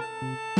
Música